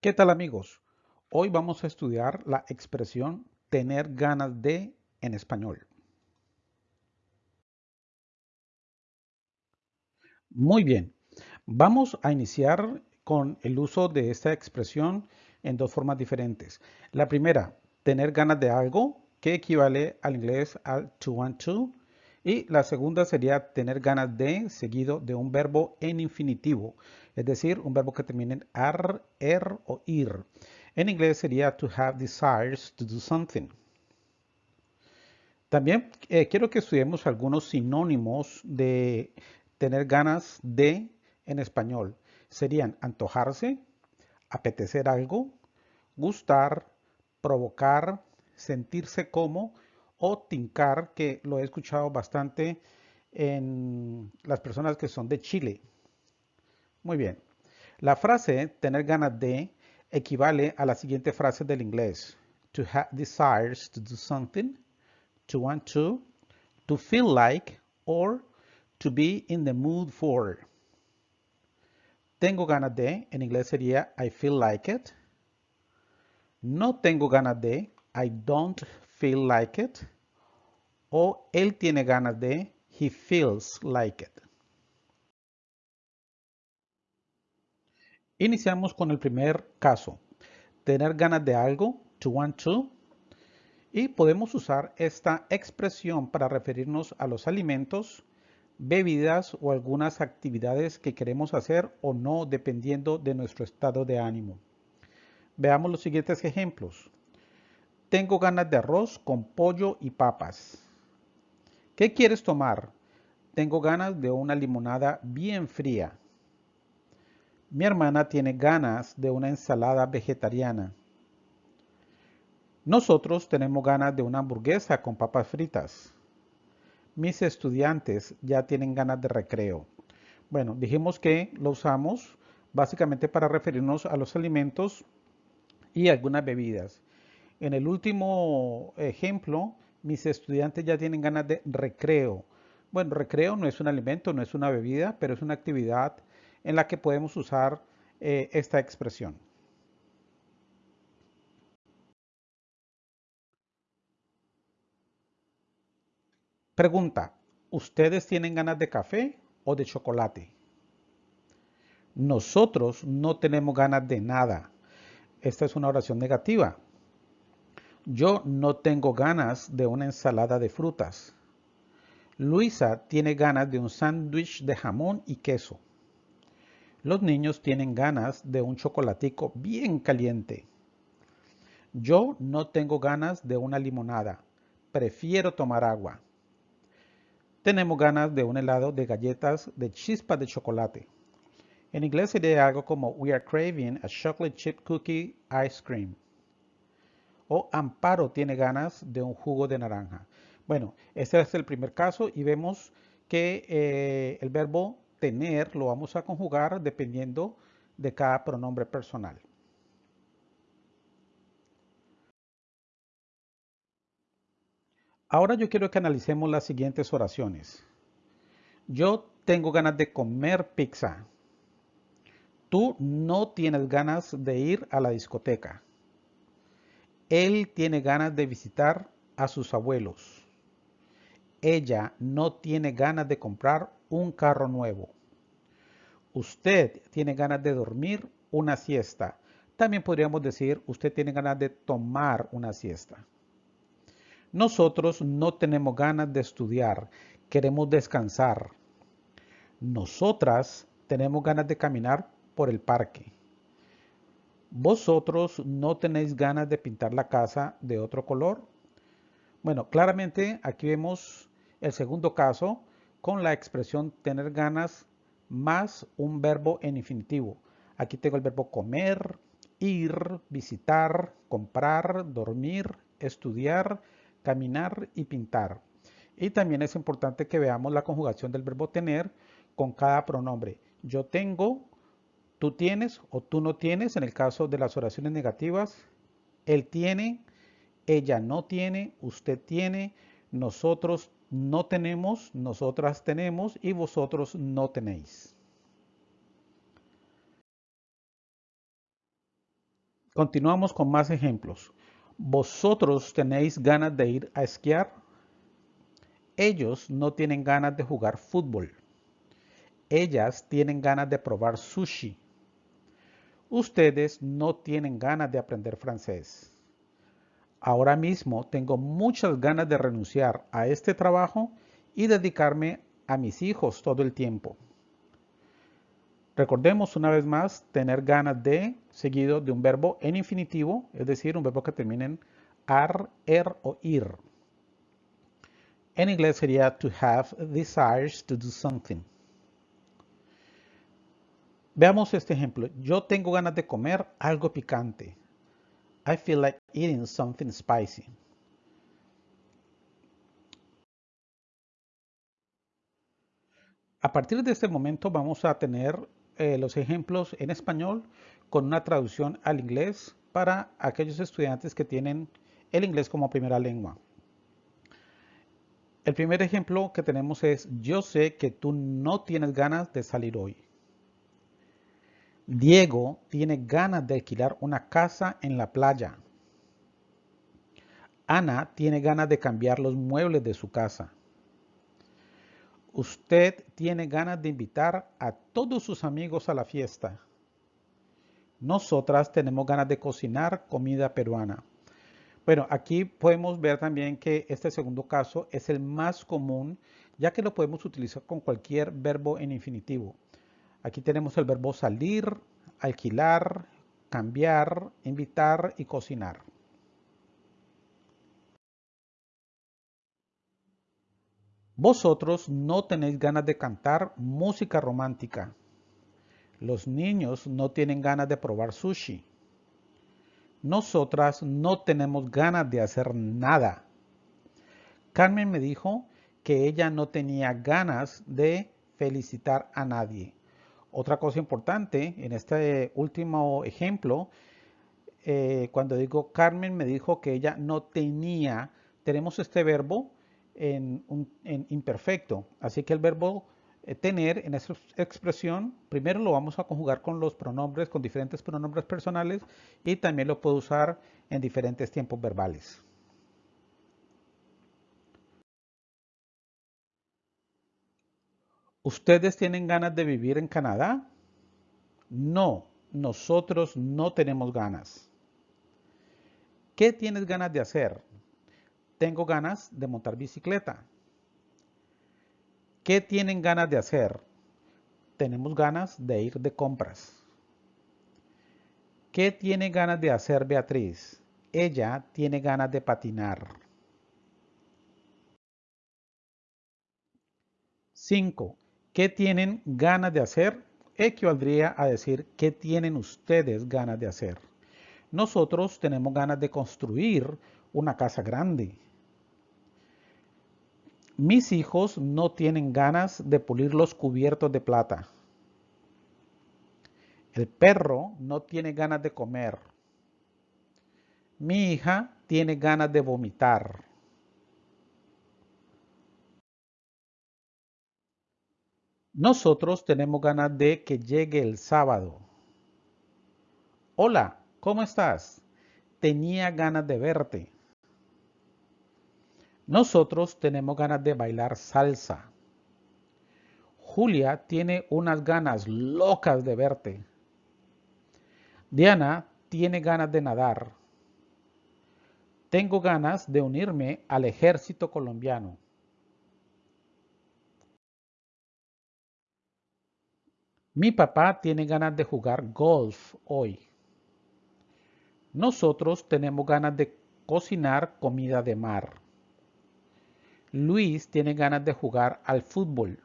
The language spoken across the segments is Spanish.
¿Qué tal amigos? Hoy vamos a estudiar la expresión tener ganas de en español. Muy bien, vamos a iniciar con el uso de esta expresión en dos formas diferentes. La primera, tener ganas de algo, que equivale al inglés al to want to. Y la segunda sería tener ganas de, seguido de un verbo en infinitivo, es decir, un verbo que termine en ar, er o ir. En inglés sería to have desires to do something. También eh, quiero que estudiemos algunos sinónimos de tener ganas de en español. Serían antojarse, apetecer algo, gustar, provocar, sentirse como o tincar, que lo he escuchado bastante en las personas que son de Chile. Muy bien. La frase tener ganas de equivale a la siguiente frase del inglés. To have desires to do something, to want to, to feel like, or to be in the mood for. Tengo ganas de, en inglés sería I feel like it. No tengo ganas de, I don't feel like it. O él tiene ganas de, he feels like it. Iniciamos con el primer caso. Tener ganas de algo, to want to. Y podemos usar esta expresión para referirnos a los alimentos, bebidas o algunas actividades que queremos hacer o no dependiendo de nuestro estado de ánimo. Veamos los siguientes ejemplos. Tengo ganas de arroz con pollo y papas. ¿Qué quieres tomar? Tengo ganas de una limonada bien fría. Mi hermana tiene ganas de una ensalada vegetariana. Nosotros tenemos ganas de una hamburguesa con papas fritas. Mis estudiantes ya tienen ganas de recreo. Bueno, dijimos que lo usamos básicamente para referirnos a los alimentos y algunas bebidas. En el último ejemplo, mis estudiantes ya tienen ganas de recreo. Bueno, recreo no es un alimento, no es una bebida, pero es una actividad en la que podemos usar eh, esta expresión. Pregunta, ¿ustedes tienen ganas de café o de chocolate? Nosotros no tenemos ganas de nada. Esta es una oración negativa. Yo no tengo ganas de una ensalada de frutas. Luisa tiene ganas de un sándwich de jamón y queso. Los niños tienen ganas de un chocolatico bien caliente. Yo no tengo ganas de una limonada. Prefiero tomar agua. Tenemos ganas de un helado de galletas de chispa de chocolate. En inglés sería algo como We are craving a chocolate chip cookie ice cream o Amparo tiene ganas de un jugo de naranja. Bueno, este es el primer caso y vemos que eh, el verbo tener lo vamos a conjugar dependiendo de cada pronombre personal. Ahora yo quiero que analicemos las siguientes oraciones. Yo tengo ganas de comer pizza. Tú no tienes ganas de ir a la discoteca. Él tiene ganas de visitar a sus abuelos. Ella no tiene ganas de comprar un carro nuevo. Usted tiene ganas de dormir una siesta. También podríamos decir, usted tiene ganas de tomar una siesta. Nosotros no tenemos ganas de estudiar, queremos descansar. Nosotras tenemos ganas de caminar por el parque. ¿Vosotros no tenéis ganas de pintar la casa de otro color? Bueno, claramente aquí vemos el segundo caso con la expresión tener ganas más un verbo en infinitivo. Aquí tengo el verbo comer, ir, visitar, comprar, dormir, estudiar, caminar y pintar. Y también es importante que veamos la conjugación del verbo tener con cada pronombre. Yo tengo, tú tienes o tú no tienes en el caso de las oraciones negativas. Él tiene, ella no tiene, usted tiene, nosotros no tenemos, nosotras tenemos y vosotros no tenéis. Continuamos con más ejemplos. ¿Vosotros tenéis ganas de ir a esquiar? Ellos no tienen ganas de jugar fútbol. Ellas tienen ganas de probar sushi. Ustedes no tienen ganas de aprender francés. Ahora mismo tengo muchas ganas de renunciar a este trabajo y dedicarme a mis hijos todo el tiempo. Recordemos una vez más tener ganas de seguido de un verbo en infinitivo, es decir, un verbo que termine en ar, er o ir. En inglés sería to have desires to do something. Veamos este ejemplo. Yo tengo ganas de comer algo picante. I feel like eating something spicy. A partir de este momento vamos a tener eh, los ejemplos en español con una traducción al inglés para aquellos estudiantes que tienen el inglés como primera lengua. El primer ejemplo que tenemos es, yo sé que tú no tienes ganas de salir hoy. Diego tiene ganas de alquilar una casa en la playa. Ana tiene ganas de cambiar los muebles de su casa. Usted tiene ganas de invitar a todos sus amigos a la fiesta. Nosotras tenemos ganas de cocinar comida peruana. Bueno, aquí podemos ver también que este segundo caso es el más común, ya que lo podemos utilizar con cualquier verbo en infinitivo. Aquí tenemos el verbo salir, alquilar, cambiar, invitar y cocinar. Vosotros no tenéis ganas de cantar música romántica. Los niños no tienen ganas de probar sushi. Nosotras no tenemos ganas de hacer nada. Carmen me dijo que ella no tenía ganas de felicitar a nadie. Otra cosa importante en este último ejemplo, eh, cuando digo Carmen me dijo que ella no tenía, tenemos este verbo en, imperfecto. Así que el verbo eh, tener en esa expresión, primero lo vamos a conjugar con los pronombres, con diferentes pronombres personales y también lo puedo usar en diferentes tiempos verbales. ¿Ustedes tienen ganas de vivir en Canadá? No, nosotros no tenemos ganas. ¿Qué tienes ganas de hacer? Tengo ganas de montar bicicleta. ¿Qué tienen ganas de hacer? Tenemos ganas de ir de compras. ¿Qué tiene ganas de hacer Beatriz? Ella tiene ganas de patinar. 5. ¿Qué tienen ganas de hacer? Equivaldría a decir ¿qué tienen ustedes ganas de hacer? Nosotros tenemos ganas de construir una casa grande. Mis hijos no tienen ganas de pulir los cubiertos de plata. El perro no tiene ganas de comer. Mi hija tiene ganas de vomitar. Nosotros tenemos ganas de que llegue el sábado. Hola, ¿cómo estás? Tenía ganas de verte. Nosotros tenemos ganas de bailar salsa. Julia tiene unas ganas locas de verte. Diana tiene ganas de nadar. Tengo ganas de unirme al ejército colombiano. Mi papá tiene ganas de jugar golf hoy. Nosotros tenemos ganas de cocinar comida de mar. Luis tiene ganas de jugar al fútbol.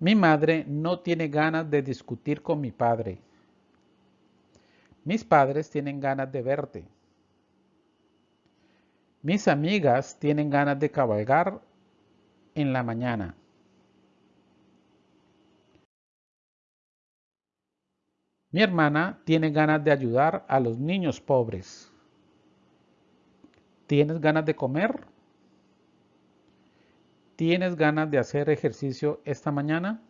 Mi madre no tiene ganas de discutir con mi padre. Mis padres tienen ganas de verte. Mis amigas tienen ganas de cabalgar en la mañana. Mi hermana tiene ganas de ayudar a los niños pobres. ¿Tienes ganas de comer? ¿Tienes ganas de hacer ejercicio esta mañana?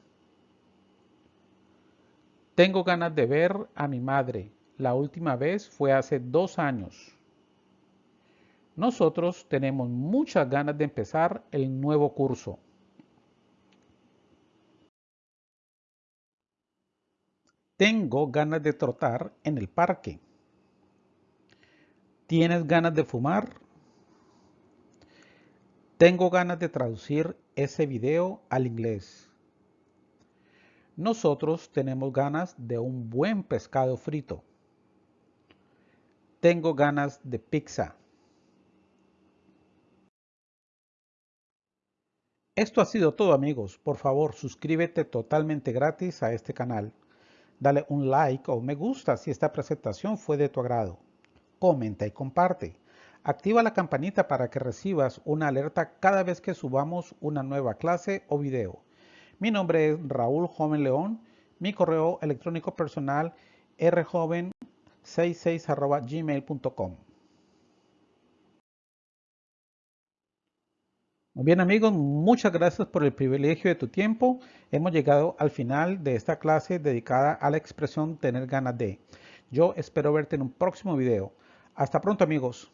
Tengo ganas de ver a mi madre. la última vez fue hace dos años. Nosotros tenemos muchas ganas de empezar el nuevo curso. Tengo ganas de trotar en el parque. ¿Tienes ganas de fumar? Tengo ganas de traducir ese video al inglés. Nosotros tenemos ganas de un buen pescado frito. Tengo ganas de pizza. Esto ha sido todo amigos. Por favor suscríbete totalmente gratis a este canal. Dale un like o me gusta si esta presentación fue de tu agrado. Comenta y comparte. Activa la campanita para que recibas una alerta cada vez que subamos una nueva clase o video. Mi nombre es Raúl Joven León. Mi correo electrónico personal rjoven66 Muy bien amigos, muchas gracias por el privilegio de tu tiempo. Hemos llegado al final de esta clase dedicada a la expresión tener ganas de. Yo espero verte en un próximo video. Hasta pronto amigos.